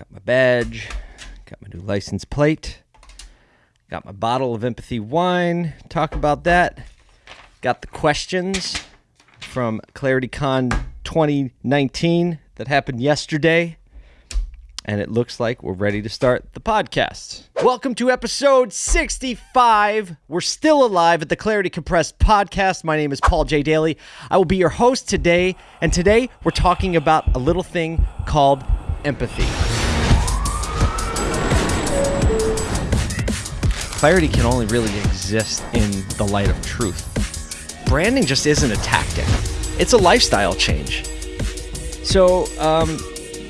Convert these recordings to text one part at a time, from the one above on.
Got my badge, got my new license plate, got my bottle of empathy wine. Talk about that. Got the questions from ClarityCon 2019 that happened yesterday. And it looks like we're ready to start the podcast. Welcome to episode 65. We're still alive at the Clarity Compressed podcast. My name is Paul J. Daly. I will be your host today. And today we're talking about a little thing called empathy. Clarity can only really exist in the light of truth. Branding just isn't a tactic, it's a lifestyle change. So, um,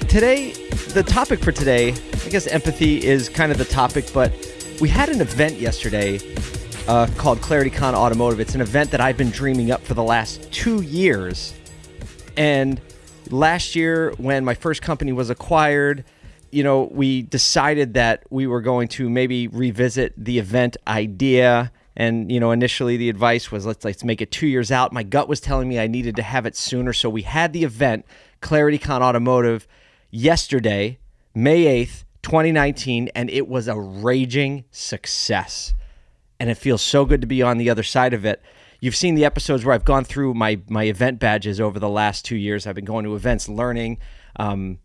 today, the topic for today, I guess empathy is kind of the topic, but we had an event yesterday uh, called ClarityCon Automotive. It's an event that I've been dreaming up for the last two years. And last year, when my first company was acquired, you know, we decided that we were going to maybe revisit the event idea. And you know, initially the advice was let's let's make it two years out. My gut was telling me I needed to have it sooner, so we had the event ClarityCon Automotive yesterday, May eighth, 2019, and it was a raging success. And it feels so good to be on the other side of it. You've seen the episodes where I've gone through my my event badges over the last two years. I've been going to events, learning. Um,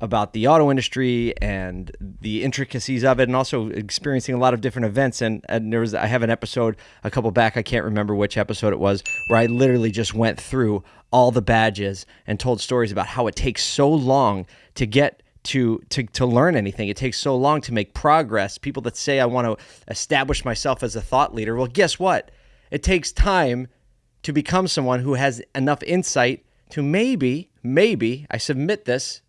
about the auto industry and the intricacies of it and also experiencing a lot of different events. And, and there was I have an episode a couple back I can't remember which episode it was where I literally just went through all the badges and told stories about how it takes so long to get to to to learn anything. It takes so long to make progress. People that say I want to establish myself as a thought leader well guess what? It takes time to become someone who has enough insight to maybe maybe I submit this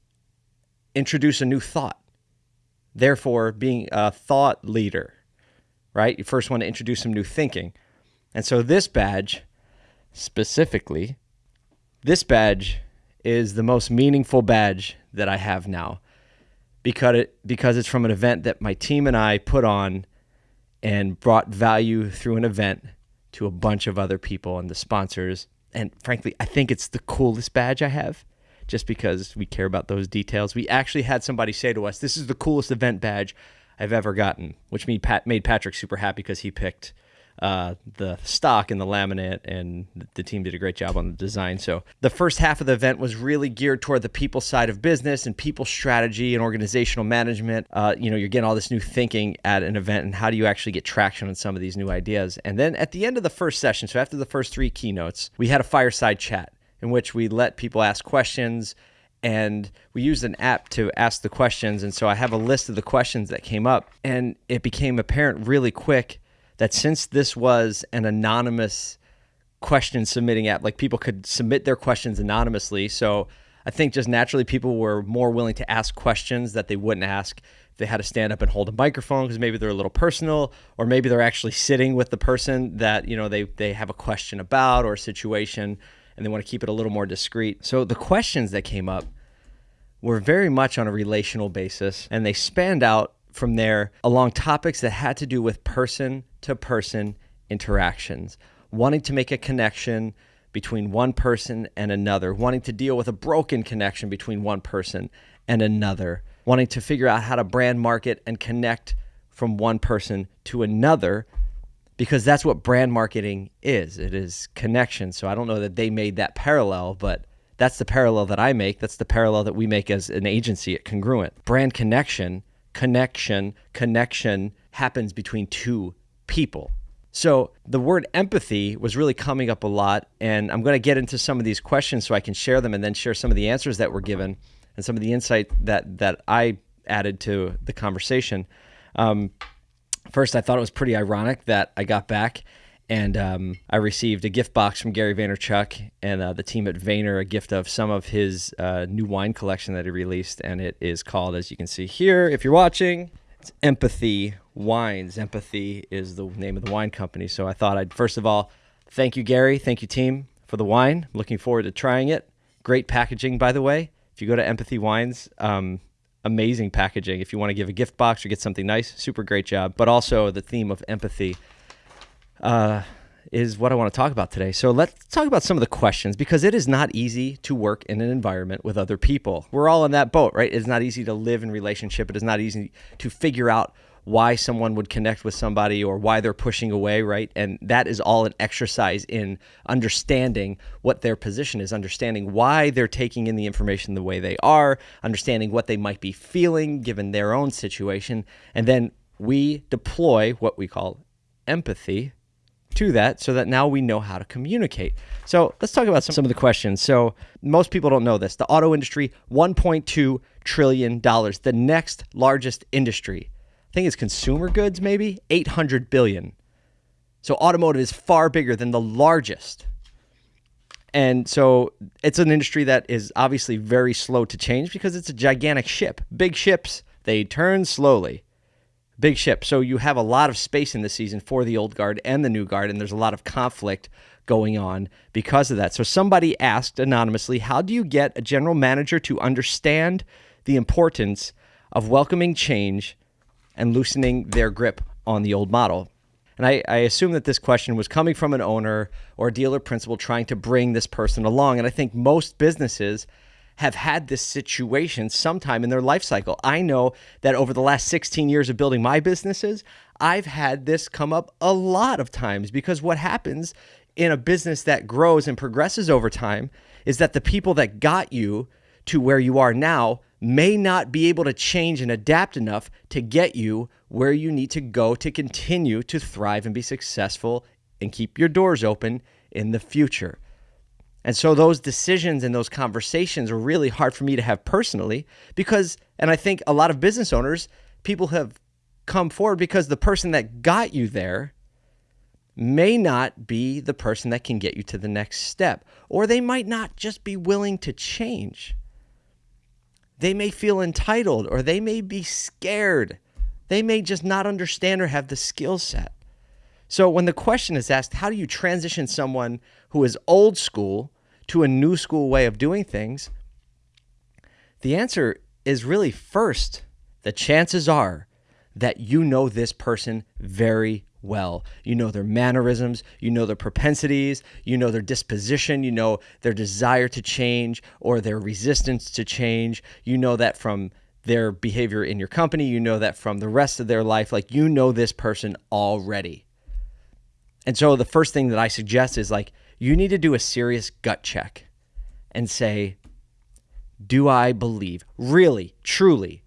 introduce a new thought. Therefore, being a thought leader, right? You first want to introduce some new thinking. And so, this badge specifically, this badge is the most meaningful badge that I have now because it because it's from an event that my team and I put on and brought value through an event to a bunch of other people and the sponsors. And frankly, I think it's the coolest badge I have just because we care about those details. We actually had somebody say to us, "This is the coolest event badge I've ever gotten," which made Pat made Patrick super happy because he picked uh, the stock and the laminate, and the team did a great job on the design. So the first half of the event was really geared toward the people side of business and people strategy and organizational management. Uh, you know, you're getting all this new thinking at an event, and how do you actually get traction on some of these new ideas? And then at the end of the first session, so after the first three keynotes, we had a fireside chat in which we let people ask questions and we used an app to ask the questions. And so I have a list of the questions that came up, and it became apparent really quick that since this was an anonymous question submitting app, like people could submit their questions anonymously. So I think just naturally people were more willing to ask questions that they wouldn't ask if they had to stand up and hold a microphone because maybe they're a little personal or maybe they're actually sitting with the person that you know they they have a question about or a situation and they want to keep it a little more discreet. So the questions that came up were very much on a relational basis, and they spanned out from there along topics that had to do with person to person interactions, wanting to make a connection between one person and another, wanting to deal with a broken connection between one person and another, wanting to figure out how to brand market and connect from one person to another because that's what brand marketing is. It is connection. So I don't know that they made that parallel, but that's the parallel that I make. That's the parallel that we make as an agency at Congruent. Brand connection, connection, connection happens between two people. So the word empathy was really coming up a lot, and I'm going to get into some of these questions so I can share them and then share some of the answers that were given and some of the insight that that I added to the conversation. Um, First, I thought it was pretty ironic that I got back and um, I received a gift box from Gary Vaynerchuk and uh, the team at Vayner, a gift of some of his uh, new wine collection that he released. And it is called, as you can see here, if you're watching, it's Empathy Wines. Empathy is the name of the wine company. So I thought I'd, first of all, thank you, Gary. Thank you, team, for the wine. Looking forward to trying it. Great packaging, by the way. If you go to Empathy Wines, um, amazing packaging. If you want to give a gift box or get something nice, super great job. But also the theme of empathy. Uh, is what I want to talk about today. So let's talk about some of the questions because it is not easy to work in an environment with other people. We're all in that boat, right? It's not easy to live in relationship. It is not easy to figure out why someone would connect with somebody or why they're pushing away, right? And that is all an exercise in understanding what their position is, understanding why they're taking in the information the way they are, understanding what they might be feeling given their own situation. And then we deploy what we call empathy to that so that now we know how to communicate. So let's talk about some, some of the questions. So most people don't know this. The auto industry, $1.2 trillion, the next largest industry think it's consumer goods, maybe 800 billion. So automotive is far bigger than the largest. And so it's an industry that is obviously very slow to change because it's a gigantic ship. Big ships, they turn slowly. Big ship. So you have a lot of space in the season for the old guard and the new guard, and there's a lot of conflict going on because of that. So somebody asked anonymously, How do you get a general manager to understand the importance of welcoming change and loosening their grip on the old model. And I, I, assume that this question was coming from an owner or dealer principal trying to bring this person along. And I think most businesses have had this situation sometime in their life cycle. I know that over the last 16 years of building my businesses, I've had this come up a lot of times because what happens in a business that grows and progresses over time is that the people that got you to where you are now may not be able to change and adapt enough to get you where you need to go to continue to thrive and be successful and keep your doors open in the future. And so those decisions and those conversations are really hard for me to have personally because, and I think a lot of business owners, people have come forward because the person that got you there may not be the person that can get you to the next step, or they might not just be willing to change. They may feel entitled or they may be scared. They may just not understand or have the skill set. So when the question is asked, how do you transition someone who is old school to a new school way of doing things? The answer is really first, the chances are that you know this person very well. You know their mannerisms, you know their propensities, you know their disposition, you know their desire to change or their resistance to change. You know that from their behavior in your company, you know that from the rest of their life. Like you know this person already. And so the first thing that I suggest is like you need to do a serious gut check and say, do I believe, really, truly,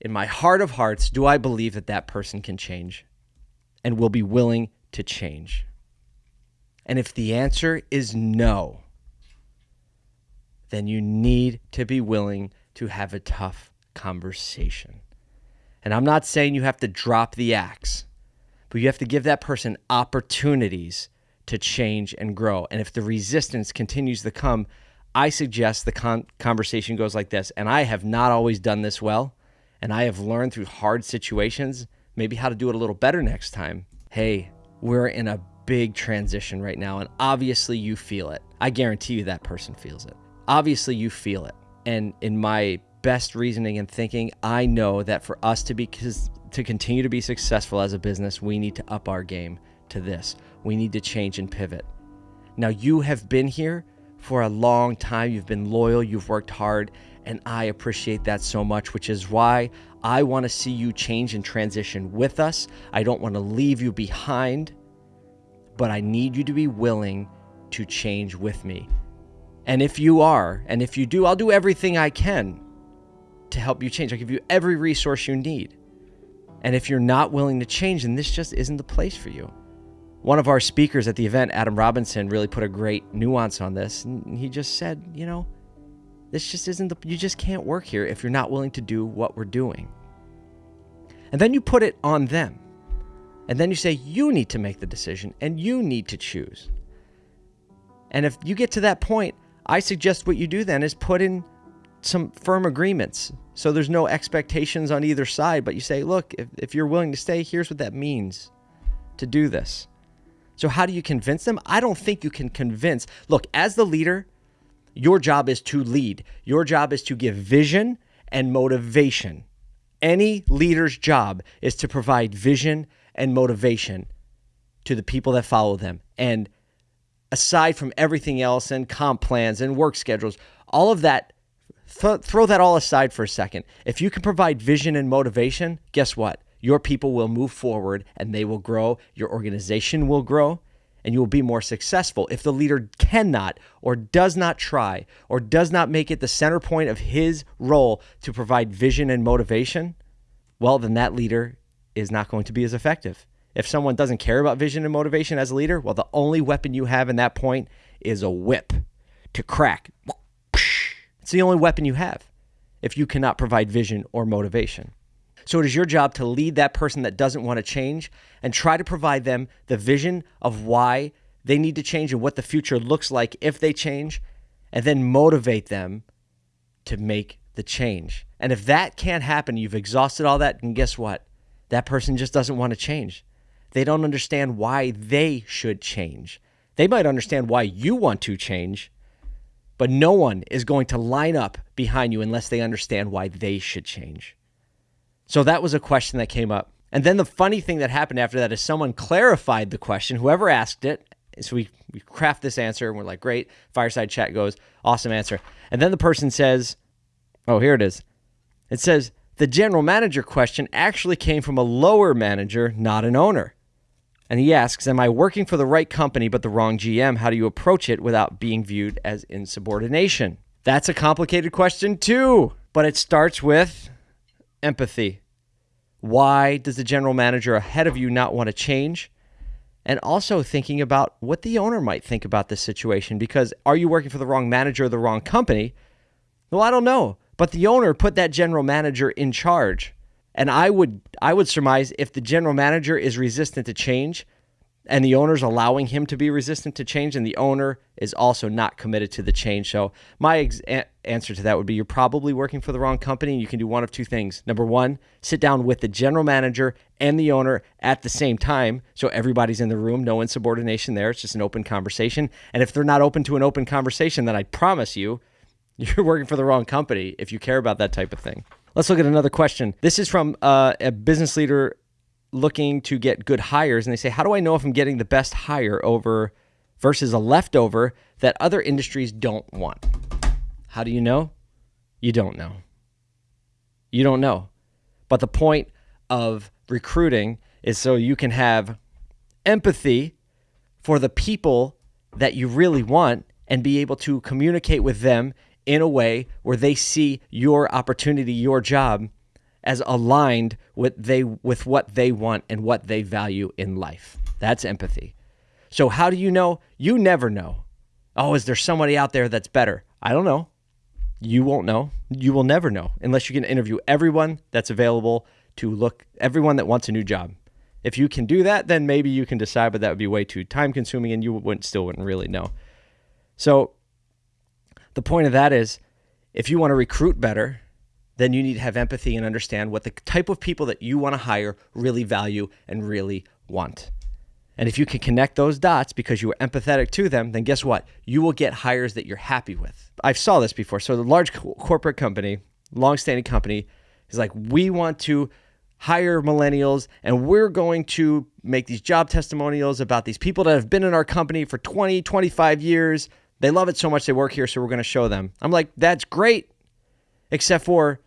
in my heart of hearts, do I believe that that person can change? And will be willing to change? And if the answer is no, then you need to be willing to have a tough conversation. And I'm not saying you have to drop the axe, but you have to give that person opportunities to change and grow. And if the resistance continues to come, I suggest the con- conversation goes like this. And I have not always done this well, and I have learned through hard situations maybe how to do it a little better next time. Hey, we're in a big transition right now, and obviously you feel it. I guarantee you that person feels it. Obviously, you feel it. And in my best reasoning and thinking, I know that for us to be to continue to be successful as a business, we need to up our game to this. We need to change and pivot. Now, you have been here for a long time. You've been loyal, you've worked hard, and I appreciate that so much, which is why I want to see you change and transition with us. I don't want to leave you behind, but I need you to be willing to change with me. And if you are, and if you do, I'll do everything I can to help you change. I'll give you every resource you need. And if you're not willing to change, then this just isn't the place for you. One of our speakers at the event, Adam Robinson, really put a great nuance on this. And he just said, you know, this just isn't the, you just can't work here if you're not willing to do what we're doing. And then you put it on them. And then you say, you need to make the decision and you need to choose. And if you get to that point, I suggest what you do then is put in some firm agreements. So there's no expectations on either side, but you say, look, if, if you're willing to stay, here's what that means to do this. So, how do you convince them? I don't think you can convince. Look, as the leader, your job is to lead, your job is to give vision and motivation. Any leader's job is to provide vision and motivation to the people that follow them. And aside from everything else and comp plans and work schedules, all of that, th- throw that all aside for a second. If you can provide vision and motivation, guess what? Your people will move forward and they will grow. Your organization will grow and you will be more successful. If the leader cannot or does not try or does not make it the center point of his role to provide vision and motivation, well, then that leader is not going to be as effective. If someone doesn't care about vision and motivation as a leader, well, the only weapon you have in that point is a whip to crack. It's the only weapon you have if you cannot provide vision or motivation. So it is your job to lead that person that doesn't want to change and try to provide them the vision of why they need to change and what the future looks like if they change, and then motivate them to make the change. And if that can't happen, you've exhausted all that, and guess what? That person just doesn't want to change. They don't understand why they should change. They might understand why you want to change, but no one is going to line up behind you unless they understand why they should change. So that was a question that came up. And then the funny thing that happened after that is someone clarified the question, whoever asked it. So we, we craft this answer and we're like, great. Fireside chat goes, awesome answer. And then the person says, oh, here it is. It says, the general manager question actually came from a lower manager, not an owner. And he asks, Am I working for the right company but the wrong GM? How do you approach it without being viewed as insubordination? That's a complicated question, too. But it starts with empathy. Why does the general manager ahead of you not want to change? And also thinking about what the owner might think about this situation. Because are you working for the wrong manager or the wrong company? Well, I don't know. But the owner put that general manager in charge. And I would I would surmise if the general manager is resistant to change and the owner's allowing him to be resistant to change and the owner is also not committed to the change. So my ex- a- answer to that would be you're probably working for the wrong company and you can do one of two things. Number 1, sit down with the general manager and the owner at the same time so everybody's in the room, no insubordination there. It's just an open conversation. And if they're not open to an open conversation, then I promise you you're working for the wrong company if you care about that type of thing. Let's look at another question. This is from uh, a business leader looking to get good hires, and they say, "How do I know if I'm getting the best hire over versus a leftover that other industries don't want?" How do you know? You don't know. You don't know. But the point of recruiting is so you can have empathy for the people that you really want and be able to communicate with them in a way where they see your opportunity, your job as aligned with they with what they want and what they value in life. That's empathy. So how do you know? You never know. Oh, is there somebody out there that's better? I don't know. You won't know. You will never know unless you can interview everyone that's available to look everyone that wants a new job. If you can do that, then maybe you can decide, but that would be way too time consuming and you wouldn't still wouldn't really know. So the point of that is if you want to recruit better, then you need to have empathy and understand what the type of people that you want to hire really value and really want. And if you can connect those dots because you are empathetic to them, then guess what? You will get hires that you're happy with. I've saw this before. So the large corporate company, long-standing company, is like, we want to hire millennials and we're going to make these job testimonials about these people that have been in our company for 20, 25 years. They love it so much they work here, so we're going to show them. I'm like, that's great, except for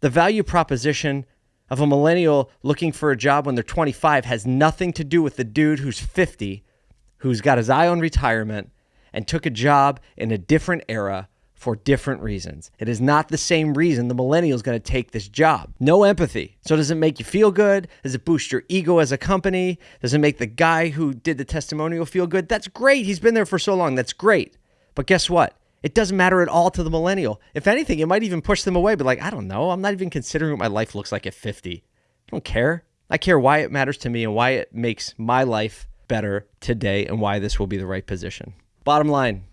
the value proposition of a millennial looking for a job when they're 25 has nothing to do with the dude who's 50, who's got his eye on retirement and took a job in a different era for different reasons. It is not the same reason the millennial is going to take this job. No empathy. So, does it make you feel good? Does it boost your ego as a company? Does it make the guy who did the testimonial feel good? That's great. He's been there for so long. That's great. But guess what? It doesn't matter at all to the millennial. If anything, it might even push them away, but like, I don't know. I'm not even considering what my life looks like at 50. I don't care. I care why it matters to me and why it makes my life better today and why this will be the right position. Bottom line,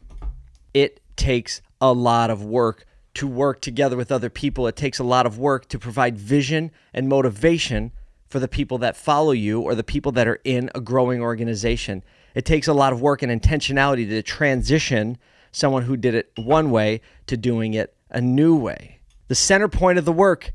it takes a lot of work to work together with other people. It takes a lot of work to provide vision and motivation for the people that follow you or the people that are in a growing organization. It takes a lot of work and intentionality to transition someone who did it one way to doing it a new way. The center point of the work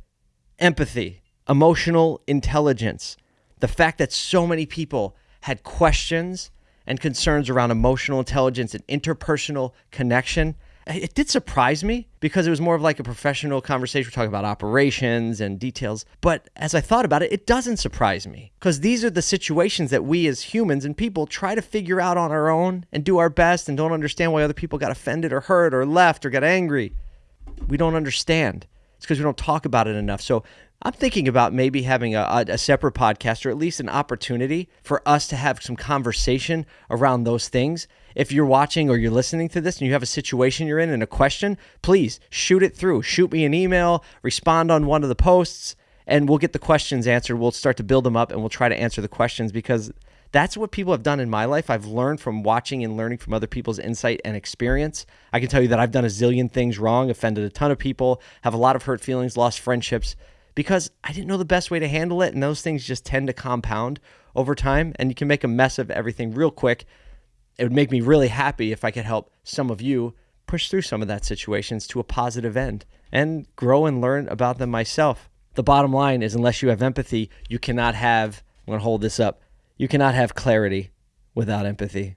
empathy, emotional intelligence, the fact that so many people had questions and concerns around emotional intelligence and interpersonal connection. It did surprise me because it was more of like a professional conversation. We're talking about operations and details. But as I thought about it, it doesn't surprise me because these are the situations that we as humans and people try to figure out on our own and do our best and don't understand why other people got offended or hurt or left or got angry. We don't understand. It's because we don't talk about it enough. So I'm thinking about maybe having a, a, separate podcast or at least an opportunity for us to have some conversation around those things. If you're watching or you're listening to this and you have a situation you're in and a question, please shoot it through. Shoot me an email, respond on one of the posts, and we'll get the questions answered. We'll start to build them up and we'll try to answer the questions because that's what people have done in my life. I've learned from watching and learning from other people's insight and experience. I can tell you that I've done a zillion things wrong, offended a ton of people, have a lot of hurt feelings, lost friendships because I didn't know the best way to handle it. And those things just tend to compound over time, and you can make a mess of everything real quick. It would make me really happy if I could help some of you push through some of that situations to a positive end and grow and learn about them myself. The bottom line is unless you have empathy, you cannot have, I'm going to hold this up, you cannot have clarity without empathy.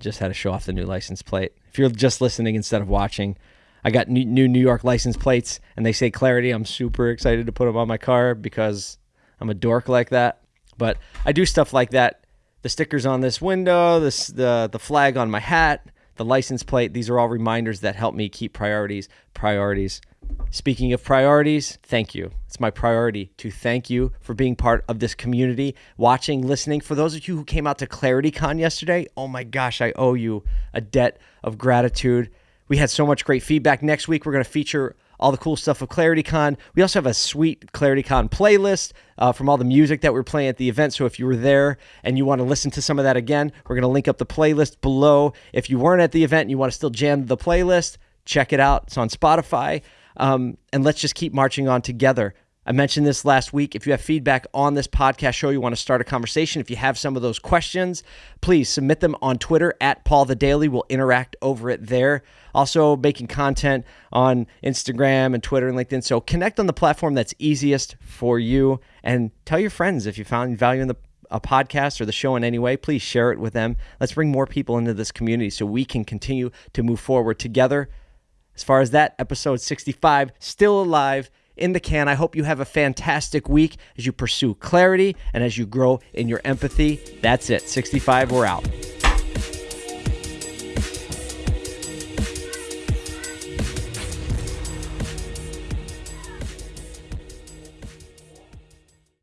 Just had to show off the new license plate. If you're just listening instead of watching, I got new New York license plates and they say clarity. I'm super excited to put them on my car because I'm a dork like that. But I do stuff like that. The stickers on this window, this the the flag on my hat, the license plate, these are all reminders that help me keep priorities, priorities. Speaking of priorities, thank you. It's my priority to thank you for being part of this community, watching, listening. For those of you who came out to ClarityCon yesterday, oh my gosh, I owe you a debt of gratitude. We had so much great feedback. Next week, we're going to feature all the cool stuff of ClarityCon. We also have a sweet ClarityCon playlist uh, from all the music that we're playing at the event. So if you were there and you want to listen to some of that again, we're going to link up the playlist below. If you weren't at the event and you want to still jam the playlist, check it out. It's on Spotify. Um, and let's just keep marching on together. I mentioned this last week. If you have feedback on this podcast show, you want to start a conversation, if you have some of those questions, please submit them on Twitter at Paul J. Daly. We'll interact over it there. Also, making content on Instagram and Twitter and LinkedIn. So connect on the platform that's easiest for you and tell your friends if you found value in the a podcast or the show in any way, please share it with them. Let's bring more people into this community so we can continue to move forward together. As far as that, episode 65, still alive in the can. I hope you have a fantastic week as you pursue clarity and as you grow in your empathy. That's it. 65, we're out.